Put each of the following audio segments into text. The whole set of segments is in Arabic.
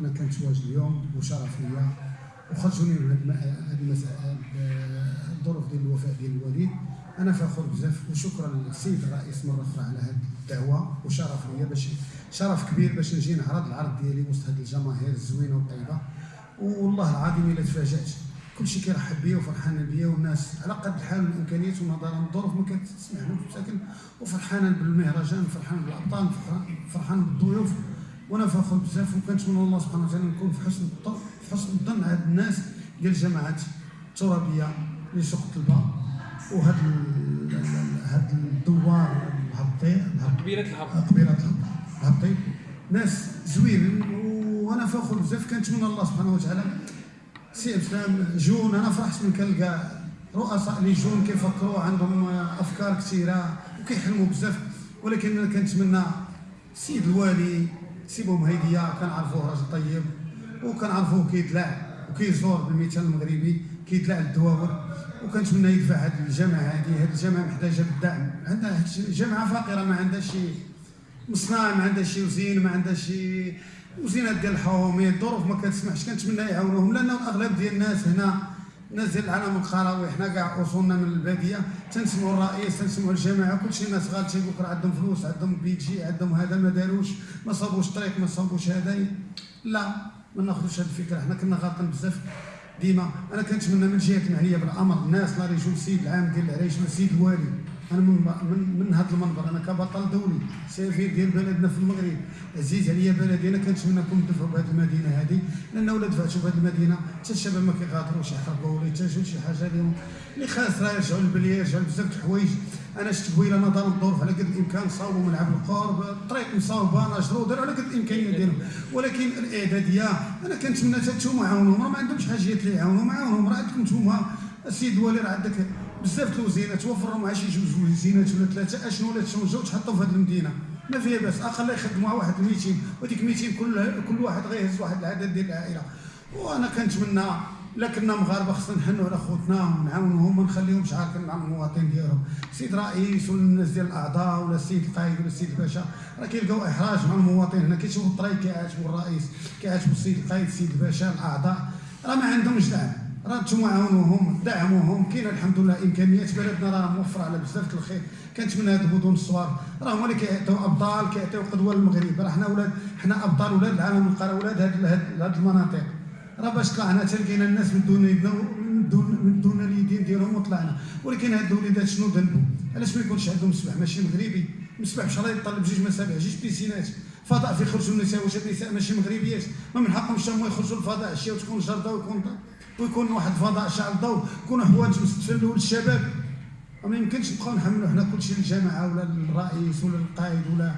أنا كنتواجد اليوم وشرف ليا. وخرجوني من هاد الظروف ديال الوفاة ديال الوالد أنا فخور بزاف وشكرا للسيد الرئيس مرة أخرى على هذه الدعوة. وشرف ليا باش شرف كبير باش نجي نعرض العرض ديالي وسط هذه الجماهير الزوينة والطيبة. والله العظيم إلا تفاجأت كلشي كيرحب بيا وفرحان بيا والناس على قد الحال والامكانيات ونظرا. للظروف ما كتسمح لهم ساكن وفرحان بالمهرجان وفرحان بالأبطال فرحان- فرحان بالضيوف. وأنا فخور بزاف وكنتمنى الله سبحانه وتعالى نكون في حسن الظن في حسن الظن هاد الناس ديال الجماعات الترابية اللي سوق الطلبه وهاد هاد الدوار الهبطي الهبط قبيلة الهبط قبيلة الهبطي ناس زوينين وأنا فخور بزاف كنتمنى الله سبحانه وتعالى. سي إسلام جون أنا فرحت من كنلقى رؤساء اللي جون كيفكروا عندهم أفكار كثيرة وكيحلموا بزاف. ولكن أنا كنتمنى السيد الوالي سي بومهيديه كنعرفوه راجل طيب وكنعرفوه كيدلع وكيزور بالمثال المغربي كيدلع الدواور وكنتمنى يدفع هذه الجامعة هذه هذه الجامعة محتاجة بالدعم. عندها جامعه فقيرة ما عندهاش شي مصنع ما عندهاش شي وزين ما عندهاش شي وزينات ديال الحوامي الظروف ما كتسمحش كنتمنى يعاونوهم. لأن الأغلب ديال الناس هنا ديال العالم القروي حنا كاع أصولنا من البادية. تنسمعوا الرئيس تنسمعوا الجماعة كلشي ناس غال تيقول لك عندهم فلوس عندهم بيجي عندهم هذا ما داروش. ما صابوش طريق ما صابوش هذا. لا ما ناخذوش هذه الفكرة. حنا كنا غالطين بزاف ديما. أنا كنتمنى من الجهات المعنيه بالأمر الناس لا رجل السيد العام ديال العريش من السيد الوالي أنا من من, من هذا المنبر أنا كبطل دولي. سفير ديال بلدنا في المغرب. عزيز عليا بلدي أنا كنتمنى نكون ندفعوا بهذه المدينة هذه لأن ولا دفعتوا بهذه المدينة حتى الشباب ما كيغادروش يحرقوا ولا يتجهوا شي حاجة لهم اللي خاسره يرجعوا للبلية يرجعوا بزاف الحوايج. أنا شفت بويلة نظر الظروف على قد الإمكان صاوبوا ملعب القرب الطريق مصاوبة نشروا داروا على قد الامكانيات ديالهم ولكن الإعدادية أنا كنتمنى حتى نتوما عاونوهم راه ما عندهمش حاجيات اللي يعاونوهم عاونوهم راه عندكم نتوما السيد الوالي راه عندك بزاف الوزينات توفر لهم شي جوج وزينات ولا ثلاثة أشنو ولا تشوجوا وتحطوا في هذه المدينة. ما فيها باس أقل يخدموا واحد 200 وديك 200 كل كل واحد غيهز واحد العدد ديال العائلة. وأنا كنتمنى لا كنا مغاربة خصنا نحنوا على خوتنا ونعاونوهم ما نخليهمش عارفين مع المواطن ديالهم. السيد رئيس ولا الناس ديال الأعضاء ولا السيد القائد ولا السيد الباشا. راه كيلقاو إحراج مع المواطن. هنا كيشوفوا الطريق كيعاتبوا الرئيس كيعاتبوا السيد القائد السيد الباشا الأعضاء. راه ما عندهمش دعم. راه نتوما عاونوهم دعموهم كاين الحمد لله إمكانيات بلدنا راه موفرة على بزاف الخير. كنتمنى هاد المدن الصوار راه هما اللي كيعطيو أبطال كيعطيو قدوة للمغرب. راه حنا ولاد حنا أبطال ولاد العالم القرى ولاد هاد هاد المناطق. راه باش طلعنا تلقينا الناس من دون من دون من دون اليدين ديالهم وطلعنا. ولكن هاد الوليدات شنو ذنبهم؟ علاش ما يكونش عندهم مسبح ماشي مغربي. مسبح الله يطلب جوج مسابح جوج بيسينات. فضاء في يخرجوا النساء واش النساء ماشي مغربيات. ما من حقهمش هما يخرجوا للفضاء عشيه وتكون جردة ويكون ويكون واحد الفضاء شعل ضوء يكونوا حوايج مستفلوا للشباب ما يمكنش نبقاو نحملوا حنا كلشي للجامعه ولا للرئيس ولا للقائد ولا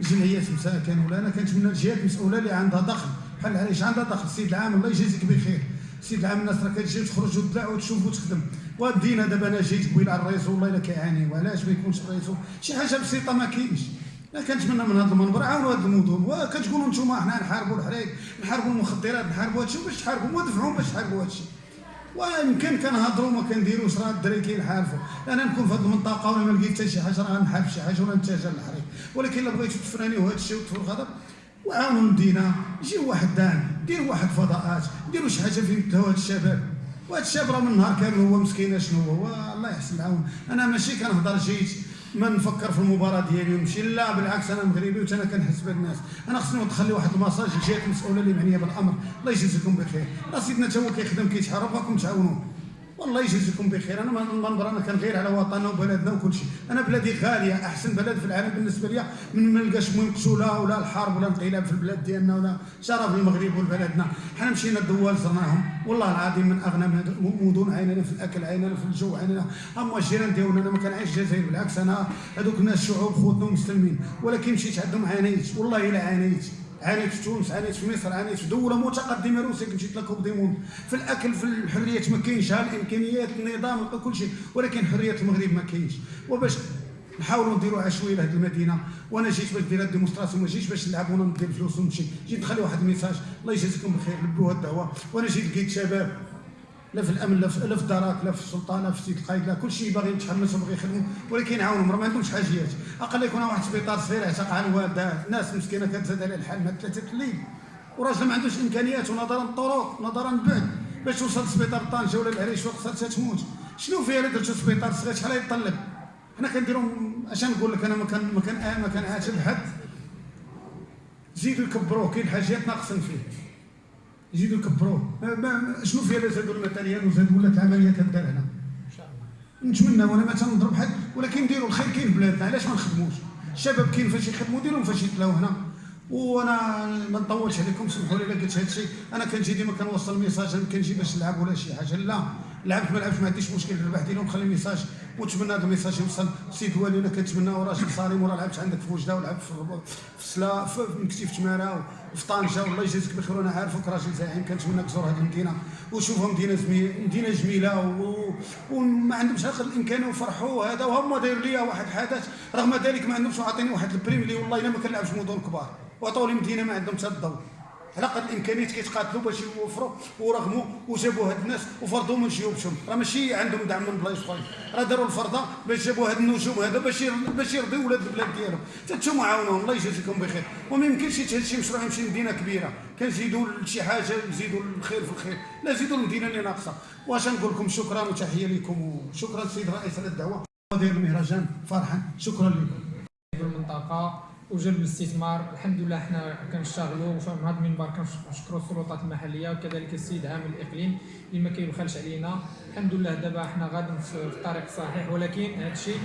جمعيات مساكن ولا أنا كنتمنى الجهات المسؤوله اللي عندها دخل. بحال العريش عندها دخل؟ السيد العام الله يجازيك بخير. السيد العام الناس راه كتجي وتخرج وتطلع وتشوف وتخدم. وبدينا دابا أنا جيت قبيل على الرئيس والله إلا كيعاني وعلاش ما يكونش الرئيس؟ شي حاجة بسيطة ما كاينش. كنتمنى من هذا المنبر عاونوا هذه المدن وكتقولوا أنتم حنا نحاربوا الحريق نحاربوا المخدرات نحاربوا هادشي باش تحاربوا ودفعوا باش تحاربوا هادشي. ويمكن كنهضروا ما كنديروش راه الدراري كينحارفوا أنا نكون في هذه المنطقة ولا ما لقيت حتى شي حاجة راه غنحارب شي حاجة ولا نتجه للحريق. ولكن إلا بغيتوا تفرانيوا هذا الشيء وتفروا الغضب وعاونوا المدينة جيو واحد دان ديروا واحد فضاءات ديروا شي حاجة فين تهوا هاد الشباب. وهاد الشاب راه من النهار كامل هو مسكين شنو هو؟ الله يحسن العون. أنا ماشي كنهضر جيت. ما نفكر في المباراة ديالي ونمشي لا بالعكس أنا مغربي وأنا كنحس بالناس أنا خصني تخلي واحد المساج للجهات المسؤوله اللي معنيه بالأمر. الله يجازيكم بخير. راه سيدنا تا هو كيخدم كيتحارب بغاكم تعاونوه. والله يجازيكم بخير. أنا من المنبر أنا كنغير على وطننا وبلدنا وكل شيء. أنا بلادي غالية أحسن بلد في العالم بالنسبة لي من ما نلقاش مقتوله ولا الحرب ولا انقلاب في البلاد ديالنا ولا شرف المغرب وبلدنا حنا مشينا الدول زرناهم. والله العظيم من أغنى مدن عيننا في الأكل عيننا في الجو عيننا أما الجيران ديالنا أنا ما كنعيش الجزائر بالعكس أنا هذوك الناس شعوب خوتنا ومسلمين. ولكن مشيت عندهم عانيت والله إلا عانيت عانيت في تونس عانيت في مصر عانيت في دولة متقدمه روسيا مشيت لكم ديمون في الأكل في الحريات ما كاينش الإمكانيات النظام كل شيء. ولكن حريه المغرب ما كاينش. وباش نحاولوا نديروا عشوائية لهذه المدينة. وأنا جيت باش ندير ال démonstration ما جيتش باش نلعب ولا ندير فلوس ونمشي. جيت نخلي واحد ال message الله يجازيكم بخير لبوا الدعوة. وأنا جيت لقيت شباب. لا في الأمن لا في, لا في الدرك لا في السلطة لا في السيد القايد لا كل شيء باغي يتحمسوا باغي يخدموا ولكن يعاونهم. راه ما عندهمش حاجيات. أقل يكون واحد السبيطار صغير اعتق على الوالده ناس مسكينة كتزاد على الحال مع ثلاثة الليل وراجل ما عندوش إمكانيات ونظرا للطرق نظرا للبعد باش توصل لسبيطار طنجة ولا العريش خاصها تموت. شنو فيها إلا درتو سبيطار صغير؟ شحال يطلب حنا كنديرو اش نقول لك أنا ما كان ما كان ما كنعاتب حد زيدوا يكبروه كاين حاجات ناقصين فيه. يزيدوا ما- شنو فيها الا زادوا ال matériel وزادوا ولات العملية تدار هنا نتمنى وأنا ما تنضرب حد ولكن نديروا الخير. كاين في بلادنا علاش ما نخدموش؟ الشباب كاين فاش يخدموا ديرهم فاش يتلاو هنا. وأنا ما نطولش عليكم سمحوا لي إلا قلت هذا الشيء. أنا كنجي ديما كنوصل message ما كنجي باش نلعب ولا شي حاجة لا. لعبت ما لعبتش ما عنديش مشكل. الربح ديالي ونخلي message. ونتمنى هذا ال message يوصل. سيد والي أنا كنتمنى راجل صارم وراه لعبت عندك في وجده ولعبت في في سلا في مكتي في تماره وفي طنجة والله يجازيك بخير وأنا عارفك راجل زعيم. كنتمنى تزور هذه المدينة وشوفها مدينة. مدينة جميلة. وما عندهمش اخر الامكانيه وفرحوا هذا وهما داير ليا واحد الحدث رغم ذلك ما عندهمش عاطيني واحد ال prime اللي والله إلا ما كنلعبش مدن كبار. وعطاو لي مدينة ما عندهم حتى الضوء على قد الامكانيات كيتقاتلوا باش يوفروا ورغموا وجابوا هاد الناس وفرضوا من جيوبهم. راه ماشي عندهم دعم من بلايص أخرين. راه داروا الفرضة باش جابوا هاد النجوم هذا باش باش يرضيوا ولاد البلاد ديالهم. تنتوما عاونوهم. الله يجازيكم بخير. وما يمكنش يتهز شي مشروع يمشي لمدينة كبيرة. كنزيدوا لشي حاجة نزيدوا الخير في الخير. لا زيدوا المدينة اللي ناقصة. واش نقول لكم؟ شكرا وتحية لكم. وشكرا سيد الرئيس على الدعوة. داير المهرجان فرحا. شكرا لكم. المنطقة وجلب الاستثمار. الحمد لله إحنا كنشتغلوا وفي هذا المنبر كنشكروا السلطات المحلية وكذلك السيد عامل الإقليم اللي ما كيبخلش علينا. الحمد لله دابا إحنا غادي في الطريق الصحيح ولكن هذا الشيء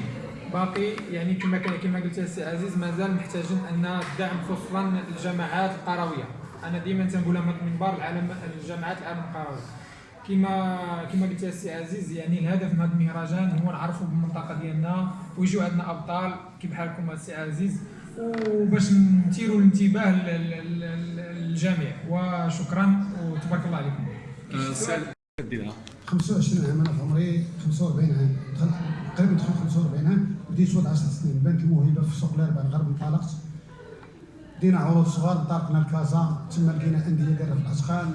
باقي يعني كما كما قلت السي عزيز مازال محتاجين أن الدعم خصوصا الجماعات القروية. أنا ديما تنقولها من منبر العالم الجماعات العالم القروية. كما كما قلت السي عزيز يعني الهدف من هذا المهرجان هو نعرفوا بالمنطقة ديالنا ويجوا عندنا أبطال كي بحالكم السي عزيز؟ وباش نثيروا الانتباه لل- لل- لل- للجميع. وشكرا وتبارك الله عليكم. آه، سؤال ديالها 25 عام أنا في عمري 45 عام. دخلت تقريبا دخلت 45 عام. بديت ولد 10 سنين. بانت الموهبه في سوق الاربعاء الغرب انطلقت. دينا عروض صغار انطلقنا لكازا تما لقينا أندية دايره في الاثقال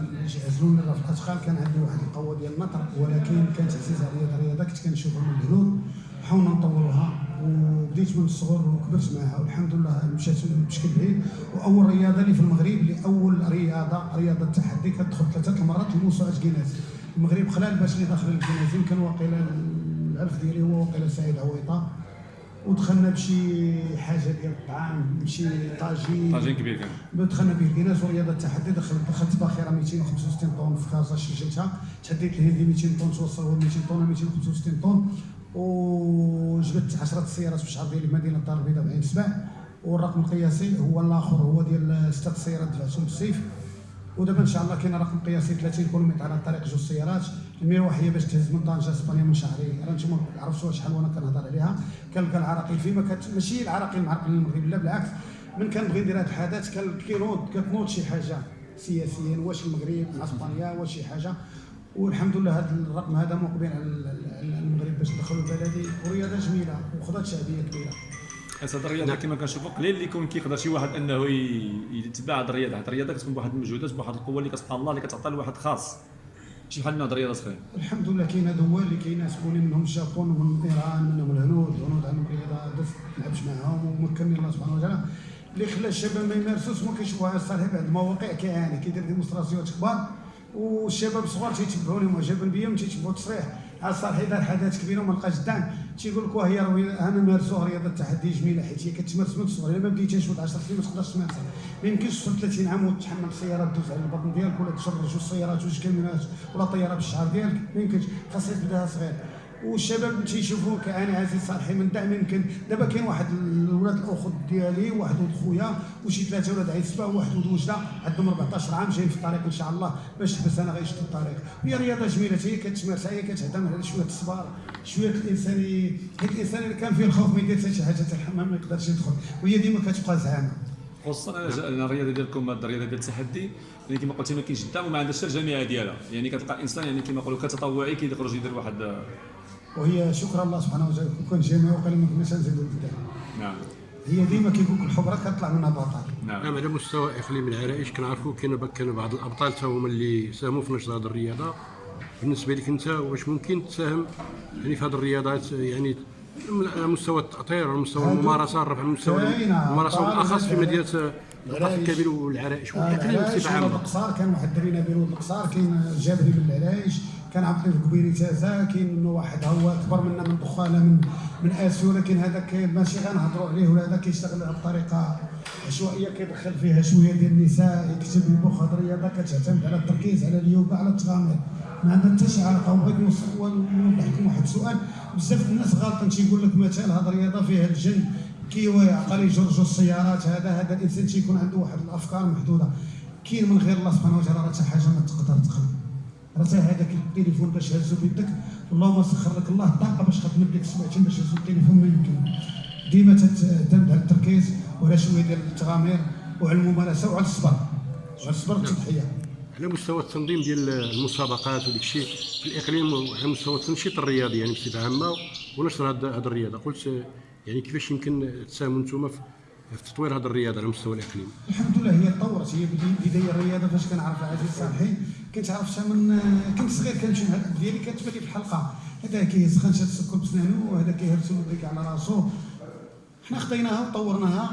عزلونا في الاثقال كان عندي واحد القوة ديال النطر ولكن كانت عزيزة عليا الرياضه كنت كنشوفها من الهنود حاولنا نطوروها. وبديت من الصغر وكبرت معها والحمد لله مشات بشكل بعيد. وأول رياضة اللي في المغرب اللي أول رياضة رياضة التحدي كتدخل ثلاثة المرات لموسوعه جينيز المغرب خلال باش اللي داخل الجينيز يمكن واقيلا العرف ديالي هو واقيلا سعيد عويطة. ودخلنا بشي حاجة ديال الطعام بشي طاجين. طاجين كبير كان. دخلنا به الكناس ورياضة التحدي دخلت دخلت باخره 265 طن في كازا شجلتها تحديت الهندي 200 طن توصل هو 200 طن 265 طن. وجبت 10 سيارات في الشهر ديال مدينة الدار البيضاء بعين سبع والرقم القياسي هو الآخر هو ديال ست سيارات دفعتهم بالسيف ودابا إن شاء الله كاين رقم قياسي 30 كيلومتر على الطريق جوج سيارات. المروح هي باش تهز من طنجة إسبانيا من شهرين راه نتوما عرفتوا شحال وأنا كنهضر عليها. كنلقى العراقيل فيما كت... ماشي العراقيل معرقلين المغرب لا بالعكس. من كنبغي ندير هذا الحدث كينوض كتنوض شي حاجة سياسيا واش المغرب مع إسبانيا واش شي حاجة. والحمد لله هذا الرقم هذا مقبل على ال- على المغرب باش ندخلوا البلدي. ورياضه جميلة وخذت شعبية كبيرة. حيت هاد الرياضه كما كنشوفوا قليل اللي يكون كيقدر شي واحد أنه يتبع هاد الرياضة. هاد الرياضة كتكون بواحد المجهودات بواحد القوة اللي كتبقى الله اللي كتعطى لواحد خاص. شي بحال هاد الرياضه صغيره الحمد لله كاين دول اللي كيناسبوني منهم الجابون ومن إيران منهم الهنود الهنود عندهم رياضة دف ما لعبش معاهم ومكنني الله سبحانه وتعالى. اللي خلى الشباب ما يمارسوش ما كيشوفوها الصالح بعد المواقع كيعاني كيدير démonstration ات كبار والشباب الصغار تيتبعوا لهم معجبين بيا وتيتبعوا التصريح على الصالح إذا حدث كبيره وما لقاش الدعم تيقول لك واه هي راه أنا مارسوها رياضه التحدي جميله حيت هي كتمارس من الصغر ما بديتيش ولد 10 سنين ما تقدرش تمارسها. ما يمكنش توصل 30 عام وتحمل السيارة دوز على البطن ديالك ولا تجر جوج سيارات جوج كاميونات ولا طيارة بالشعر ديالك. ما يمكنش. خاصك تبدأها صغير والشباب تيشوفوا كأنا عزيز صالحي من دعم يمكن. دابا كاين واحد الولاد الأخت ديالي واحد ولد خويا وشي ثلاثة ولاد عيسبه وواحد ولد وجدة. عندهم 14 عام جايين في الطريق إن شاء الله باش تحبس أنا غيشدوا الطريق. هي رياضة جميلة هي كتمارسها هي كتعتمد على شوية الصبر شوية الانساني حيت الإنسان اللي كان فيه الخوف ما يدير حتى شي حاجة الحمام ما يقدرش يدخل. وهي ديما كتبقى زعامه خصوصا أنا الرياضة ديالكم الرياضة ديال التحدي يعني كما قلتي ما كاينش الدعم وما عندهاش الجامعة ديالها. يعني كتلقى الانسان يعني كما نقولوا كتطوعي كيخرج يدير واحد وهي شكر الله سبحانه وتعالى كون كان جامع وقال ما كناش نزيدوا البدايه نعم هي ديما كيقول لك الحبره كطلع منها بطل نعم نعم على مستوى اقليم العرائش كنعرفوا كاين كان بعض الابطال تا هما اللي ساهموا في نشر هذه الرياضه بالنسبة لك انت واش ممكن تساهم يعني في هذه الرياضات يعني على مستوى التاطير ومستوى هادو الممارسه رفع المستوى كاينة الممارسه بالاخص في. مدينه القصر الكبير والعرائش والاقليم بصفه عامه القصار كان واحد الدري نبيل ولد القصار كاين جابري من العرايش كان عبد اللطيف كبيري تازا كاين منه واحد هو أكبر منا من دخانه من من آسيو ولكن هذاك ماشي غنهضروا عليه ولا هذا كيشتغل بطريقه عشوائية كيدخل فيها شوية ديال النساء يكتب هاد الرياضه كتعتمد على التركيز على اليوغا على التغامر. ما عندها حتى شي علاقة وبغيت نوضح لكم واحد السؤال. بزاف الناس غالطين تيقول لك مثلا هاد الرياضه فيها الجن كيوا يعقل يجرجوا السيارات هذا هذا الإنسان تيكون عنده واحد الأفكار محدودة. كاين من غير الله سبحانه وتعالى راه حتى حاجة ما تقدر تخلق راه حتى هذاك التليفون باش هزو بيدك. اللهم سخر لك الله الطاقه باش تخدم ديك السبعتين باش هزو التليفون ما يمكن. ديما تعتمد على التركيز وعلى شوية ديال التغامير وعلى الممارسة وعلى الصبر. وعلى الصبر والتضحيه على مستوى التنظيم ديال المسابقات وداك الشيء في الإقليم وعلى مستوى التنشيط الرياضي يعني بصفة عامة ونشر هذه الرياضة. قلت يعني كيفاش يمكن تساهموا أنتم في في تطوير هذه الرياضة على مستوى الإقليم؟ الحمد لله هي تطورت هي بداية الرياضة فاش كنعرف العزيز صالحي كنت عرفتها من كنت صغير كنمشي مع الاب ديالي لي في الحلقة. هذا كيسخن شاد السكر بسنانو وهذا كيهرسو ال brique على راسو. حنا خديناها وطورناها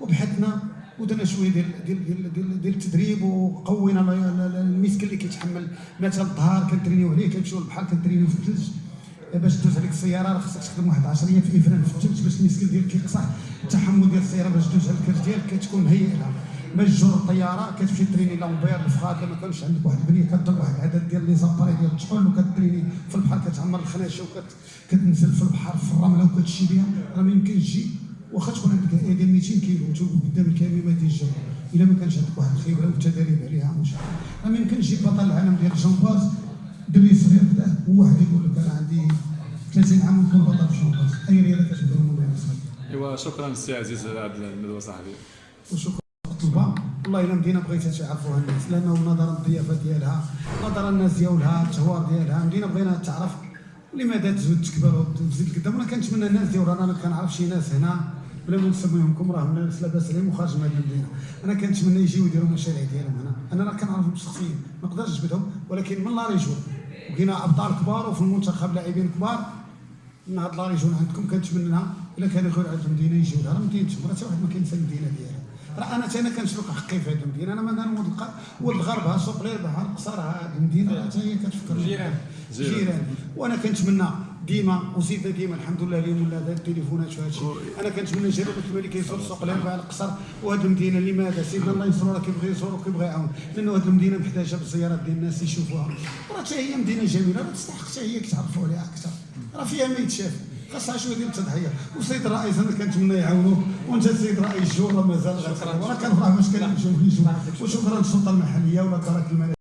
وبحثنا ودرنا شوية ديال ديال ديال ديال, ديال التدريب وقوينا ال- ال- ال muscle اللي كيتحمل. مثلا الظهر كنترينيو عليه كنمشيو للبحر كنترينيو في الثلج. باش دوز هذيك السيارة راه خصك تخدم واحد 10 أيام في افران في الثلج باش ال muscle ديالك كيقصح التحمل ديال السيارة باش دوز على الكرش ديالك كتكون مهيئ لها. تجر الطيارة كتمشي تريني لامبير الفخاد لما كانش عندك واحد البنية كضرب واحد العدد ديال لي زاباري ديال التحول وكتريني في البحر كتعمر الخناشه وكتنزل في البحر في الرملة وكتشي بها راه ما يمكنش تجي واخا تكون عندك ايدي 200 كيلو وتوقف قدام الكاميو ما تيجي إلا ما كانش عندك واحد الخبره والتدريب عليها مش راه ما يمكنش تجيب بطل العالم ديال الجمباز دري صغير كذا وواحد يقول لك أنا عندي 30 عام ونكون بطل في الجمباز أي رياضة كتبدأ من إيوا شكرا سي عزيز على هذه الندوه صاحبي وشكرا. والله الا مدينة بغيتها تعرفوها الناس لأنه نظرا للضيافه ديالها نظرا للناس ديالها التهوار ديالها مدينة بغينا تعرف لماذا تزود تكبر وتزيد قدام أنا كنتمنى الناس ديال أنا كنعرف شي ناس هنا بلا ما نسميهمكم راه ناس لاباس عليهم وخارج من هذه المدينة. أنا كنتمنى يجيو يديروا المشاريع ديالهم هنا. أنا راه كنعرفهم شخصيا ما نقدرش نجبدهم ولكن من la région. وكاين أبطال كبار وفي المنتخب لاعبين كبار. من هاد la région عندكم كنتمنى إلا كانوا غير عند المدينة يجيو لها. راه مدينتهم راه حتى واحد ما كينسى المدينة ديالها. راه أنا أنا كنسلك حقي في هذه المدينة. أنا مثلا ولد الق- ولد الغرب ها سوق ليربع ها القصر ها هذه المدينة راه هي كتفكر. جيران. جيران. وأنا كنتمنى ديما وزيد ديما الحمد لله اليوم ولا هذا التليفونات وهذا الشيء أنا كنتمنى جرب الملك كيزور سوق الاربعاء القصر وهذه المدينة لماذا سيدنا الله ينصرو راه كيبغي يزور وكيبغي يعاون. لأنه هذه المدينة محتاجة بالزيارات ديال الناس يشوفوها. وراه حتى هي مدينة جميلة راه تستحق حتى هي كتعرفوا عليها أكثر. راه فيها ما يتشاف خاصها شوية ديال التضحية. والسيد الرئيس أنا كنتمنى يعاونوه وأنت السيد الرئيس جو راه مازال غير راه كنفرح باش كنمشيو نجيو وشكرا للسلطة المحلية ولا الدرك الماليه